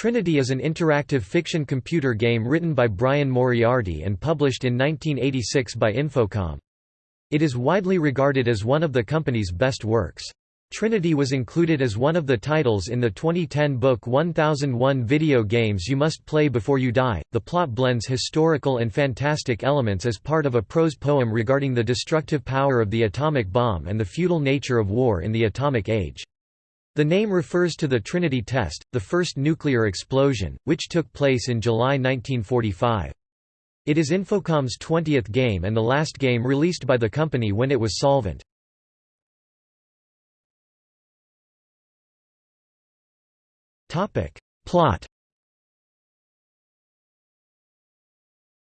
Trinity is an interactive fiction computer game written by Brian Moriarty and published in 1986 by Infocom. It is widely regarded as one of the company's best works. Trinity was included as one of the titles in the 2010 book 1001 Video Games You Must Play Before You Die. The plot blends historical and fantastic elements as part of a prose poem regarding the destructive power of the atomic bomb and the futile nature of war in the atomic age. The name refers to the Trinity test, the first nuclear explosion, which took place in July 1945. It is Infocom's 20th game and the last game released by the company when it was solvent. Plot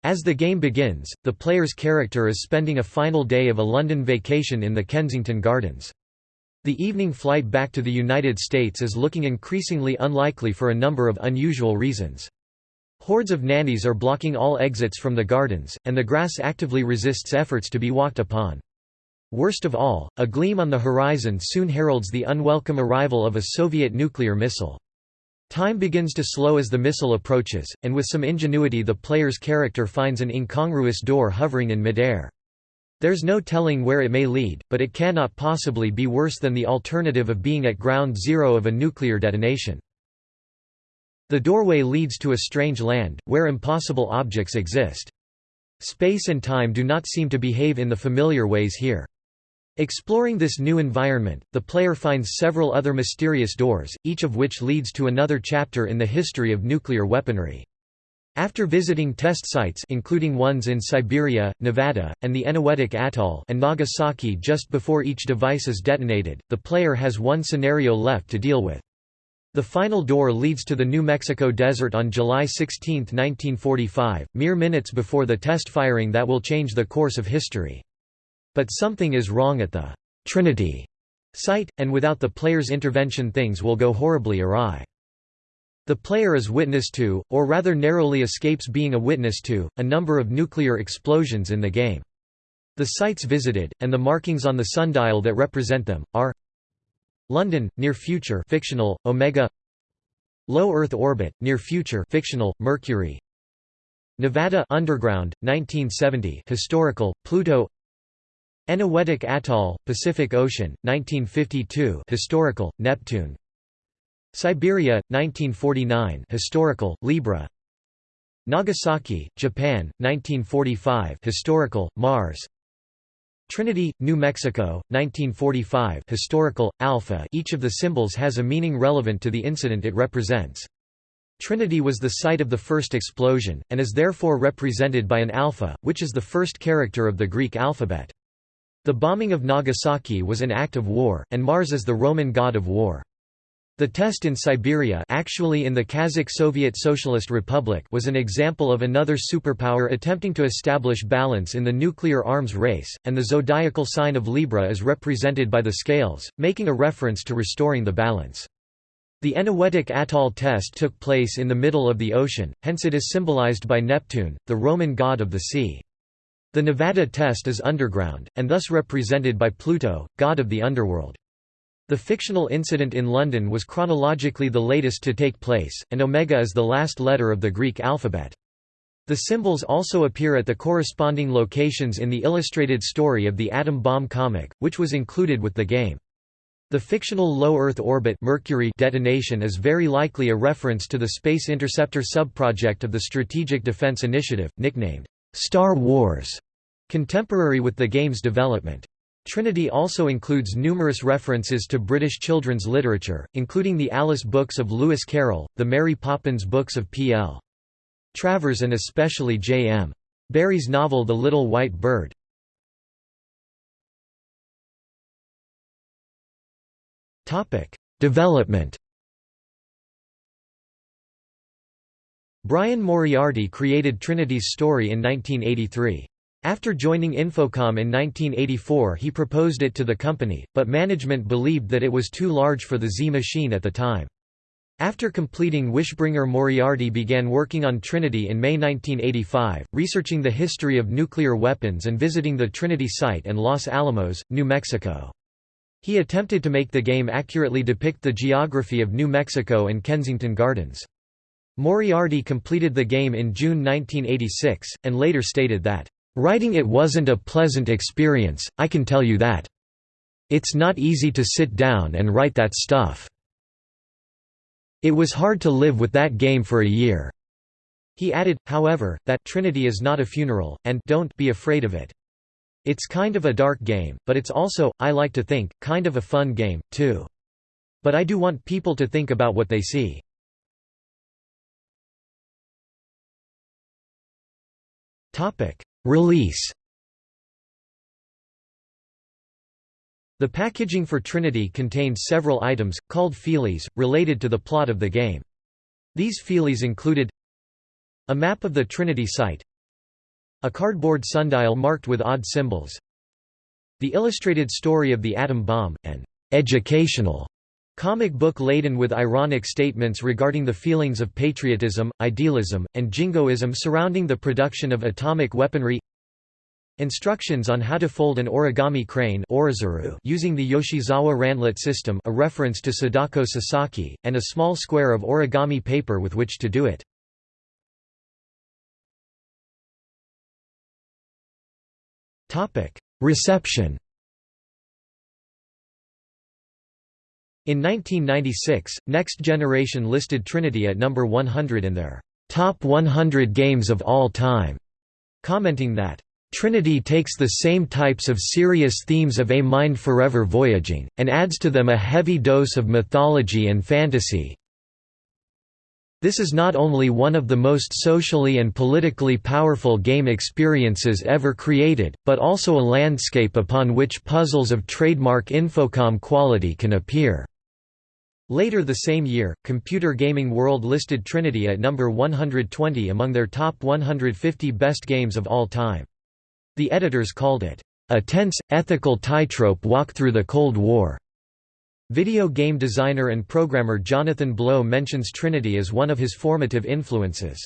As the game begins, the player's character is spending a final day of a London vacation in the Kensington Gardens. The evening flight back to the United States is looking increasingly unlikely for a number of unusual reasons. Hordes of nannies are blocking all exits from the gardens, and the grass actively resists efforts to be walked upon. Worst of all, a gleam on the horizon soon heralds the unwelcome arrival of a Soviet nuclear missile. Time begins to slow as the missile approaches, and with some ingenuity the player's character finds an incongruous door hovering in midair. There's no telling where it may lead, but it cannot possibly be worse than the alternative of being at ground zero of a nuclear detonation. The doorway leads to a strange land, where impossible objects exist. Space and time do not seem to behave in the familiar ways here. Exploring this new environment, the player finds several other mysterious doors, each of which leads to another chapter in the history of nuclear weaponry. After visiting test sites including ones in Siberia, Nevada, and the Eniwetok Atoll and Nagasaki just before each device is detonated, the player has one scenario left to deal with. The final door leads to the New Mexico desert on July 16, 1945, mere minutes before the test firing that will change the course of history. But something is wrong at the Trinity site, and without the player's intervention things will go horribly awry. The player is witness to, or rather narrowly escapes being a witness to, a number of nuclear explosions in the game. The sites visited, and the markings on the sundial that represent them, are London, near future fictional, Omega Low Earth orbit, near future fictional, Mercury Nevada underground, 1970 historical, Pluto Eniwetok Atoll, Pacific Ocean, 1952 historical, Neptune Siberia, 1949 historical, Libra Nagasaki, Japan, 1945 historical, Mars Trinity, New Mexico, 1945 historical, Alpha each of the symbols has a meaning relevant to the incident it represents. Trinity was the site of the first explosion, and is therefore represented by an alpha, which is the first character of the Greek alphabet. The bombing of Nagasaki was an act of war, and Mars is the Roman god of war. The test in Siberia actually in the Kazakh Soviet Socialist Republic was an example of another superpower attempting to establish balance in the nuclear arms race, and the zodiacal sign of Libra is represented by the scales, making a reference to restoring the balance. The Eniwetok Atoll test took place in the middle of the ocean, hence it is symbolized by Neptune, the Roman god of the sea. The Nevada test is underground, and thus represented by Pluto, god of the underworld. The fictional incident in London was chronologically the latest to take place, and omega is the last letter of the Greek alphabet. The symbols also appear at the corresponding locations in the illustrated story of the Atom Bomb comic, which was included with the game. The fictional low Earth orbit Mercury detonation is very likely a reference to the Space Interceptor subproject of the Strategic Defense Initiative, nicknamed Star Wars, contemporary with the game's development. Trinity also includes numerous references to British children's literature, including the Alice books of Lewis Carroll, the Mary Poppins books of P.L. Travers and especially J.M. Barrie's novel The Little White Bird. Development Brian Moriarty created Trinity's story in 1983. After joining Infocom in 1984 he proposed it to the company, but management believed that it was too large for the Z machine at the time. After completing Wishbringer Moriarty began working on Trinity in May 1985, researching the history of nuclear weapons and visiting the Trinity site and Los Alamos, New Mexico. He attempted to make the game accurately depict the geography of New Mexico and Kensington Gardens. Moriarty completed the game in June 1986, and later stated that, "...writing it wasn't a pleasant experience, I can tell you that. It's not easy to sit down and write that stuff. It was hard to live with that game for a year." He added, however, that Trinity is not a funeral, and don't be afraid of it. It's kind of a dark game, but it's also, I like to think, kind of a fun game, too. But I do want people to think about what they see. Release The packaging for Trinity contained several items, called feelies, related to the plot of the game. These feelies included a map of the Trinity site a cardboard sundial marked with odd symbols the illustrated story of the atom bomb, an educational comic book laden with ironic statements regarding the feelings of patriotism, idealism, and jingoism surrounding the production of atomic weaponry Instructions on how to fold an origami crane using the Yoshizawa Randlett system a reference to Sadako Sasaki, and a small square of origami paper with which to do it. Reception In 1996, Next Generation listed Trinity at number 100 in their top 100 games of all time, commenting that Trinity takes the same types of serious themes of A Mind Forever Voyaging, and adds to them a heavy dose of mythology and fantasy, this is not only one of the most socially and politically powerful game experiences ever created, but also a landscape upon which puzzles of trademark Infocom quality can appear. Later the same year, Computer Gaming World listed Trinity at number 120 among their top 150 best games of all time. The editors called it, "...a tense, ethical tightrope walk through the Cold War." Video game designer and programmer Jonathan Blow mentions Trinity as one of his formative influences.